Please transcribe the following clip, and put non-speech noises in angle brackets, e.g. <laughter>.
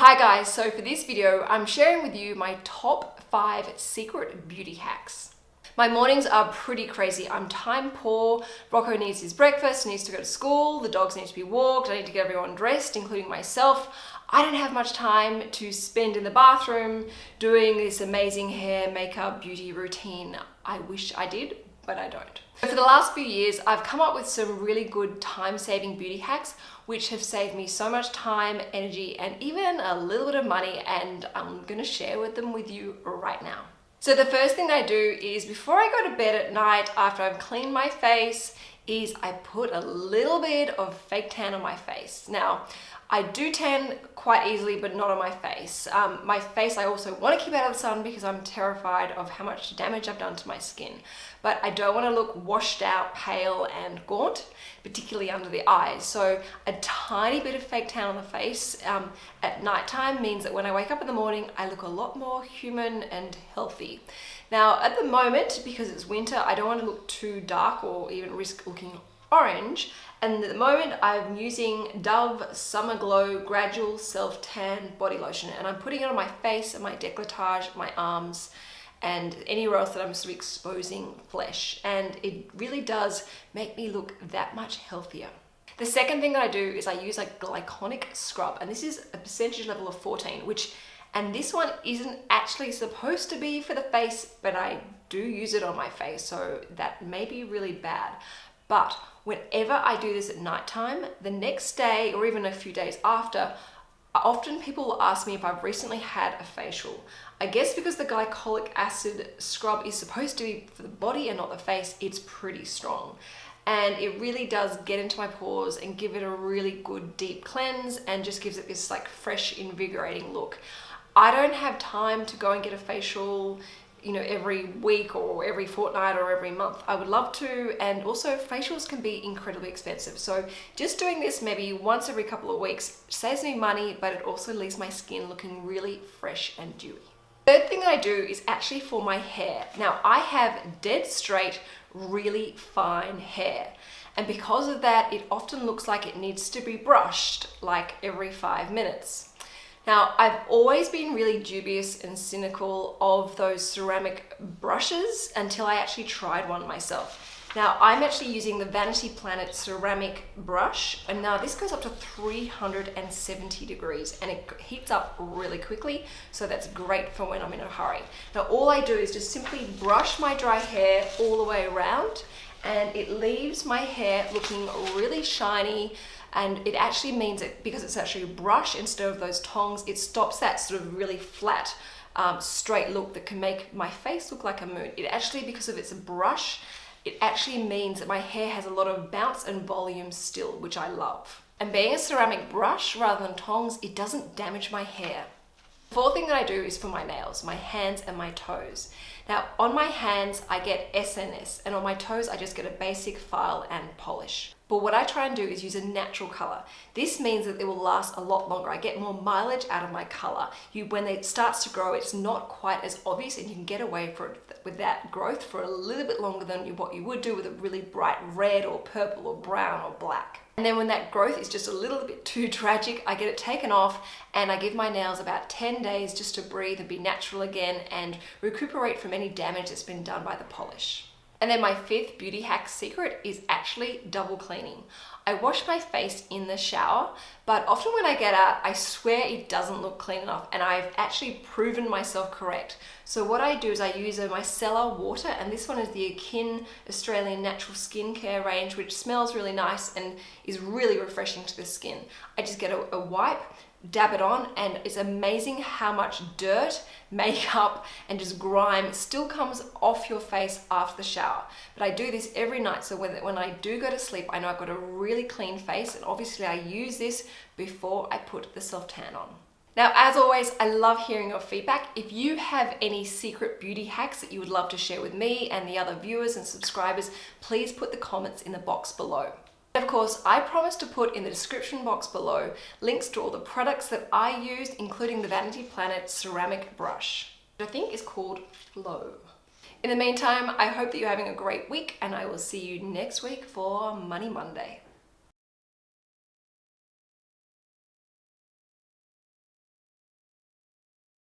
Hi guys, so for this video, I'm sharing with you my top five secret beauty hacks. My mornings are pretty crazy. I'm time poor. Rocco needs his breakfast, needs to go to school, the dogs need to be walked, I need to get everyone dressed, including myself. I don't have much time to spend in the bathroom doing this amazing hair, makeup, beauty routine. I wish I did, but I don't. For the last few years, I've come up with some really good time-saving beauty hacks which have saved me so much time, energy, and even a little bit of money, and I'm gonna share with them with you right now. So the first thing I do is before I go to bed at night, after I've cleaned my face, is I put a little bit of fake tan on my face. Now, I do tan quite easily, but not on my face. Um, my face I also want to keep out of the sun because I'm terrified of how much damage I've done to my skin. But I don't want to look washed out, pale and gaunt, particularly under the eyes. So a tiny bit of fake tan on the face um, at nighttime means that when I wake up in the morning, I look a lot more human and healthy. Now, at the moment, because it's winter, I don't want to look too dark or even risk looking orange and at the moment I'm using Dove Summer Glow Gradual Self Tan Body Lotion and I'm putting it on my face and my decolletage, my arms and anywhere else that I'm sort of exposing flesh and it really does make me look that much healthier. The second thing that I do is I use a glycolic scrub and this is a percentage level of 14 which and this one isn't actually supposed to be for the face but I do use it on my face so that may be really bad but whenever I do this at nighttime, the next day or even a few days after, often people will ask me if I've recently had a facial. I guess because the glycolic acid scrub is supposed to be for the body and not the face, it's pretty strong. And it really does get into my pores and give it a really good deep cleanse and just gives it this like fresh, invigorating look. I don't have time to go and get a facial you know, every week or every fortnight or every month. I would love to. And also facials can be incredibly expensive. So just doing this maybe once every couple of weeks saves me money, but it also leaves my skin looking really fresh and dewy. Third thing that I do is actually for my hair. Now I have dead straight, really fine hair. And because of that, it often looks like it needs to be brushed like every five minutes. Now, I've always been really dubious and cynical of those ceramic brushes until I actually tried one myself. Now, I'm actually using the Vanity Planet ceramic brush, and now this goes up to 370 degrees, and it heats up really quickly, so that's great for when I'm in a hurry. Now, all I do is just simply brush my dry hair all the way around, and it leaves my hair looking really shiny, and it actually means that because it's actually a brush instead of those tongs, it stops that sort of really flat, um, straight look that can make my face look like a moon. It actually, because of its brush, it actually means that my hair has a lot of bounce and volume still, which I love. And being a ceramic brush rather than tongs, it doesn't damage my hair. Fourth thing that I do is for my nails, my hands and my toes. Now on my hands I get SNS and on my toes I just get a basic file and polish. But what I try and do is use a natural color. This means that it will last a lot longer. I get more mileage out of my color. You, when it starts to grow, it's not quite as obvious and you can get away for with that growth for a little bit longer than what you would do with a really bright red or purple or brown or black. And then when that growth is just a little bit too <laughs> tragic, I get it taken off and I give my nails about 10 days just to breathe and be natural again and recuperate from any damage that's been done by the polish. And then my fifth beauty hack secret is actually double cleaning. I wash my face in the shower, but often when I get out, I swear it doesn't look clean enough and I've actually proven myself correct. So what I do is I use a micellar water and this one is the Akin Australian Natural Skincare range which smells really nice and is really refreshing to the skin. I just get a, a wipe, dab it on and it's amazing how much dirt, makeup and just grime still comes off your face after the shower. But I do this every night so when, when I do go to sleep I know I've got a really clean face and obviously I use this before I put the self tan on. Now, as always, I love hearing your feedback. If you have any secret beauty hacks that you would love to share with me and the other viewers and subscribers, please put the comments in the box below. Of course, I promise to put in the description box below links to all the products that I used, including the Vanity Planet ceramic brush, which I think is called Flow. In the meantime, I hope that you're having a great week and I will see you next week for Money Monday.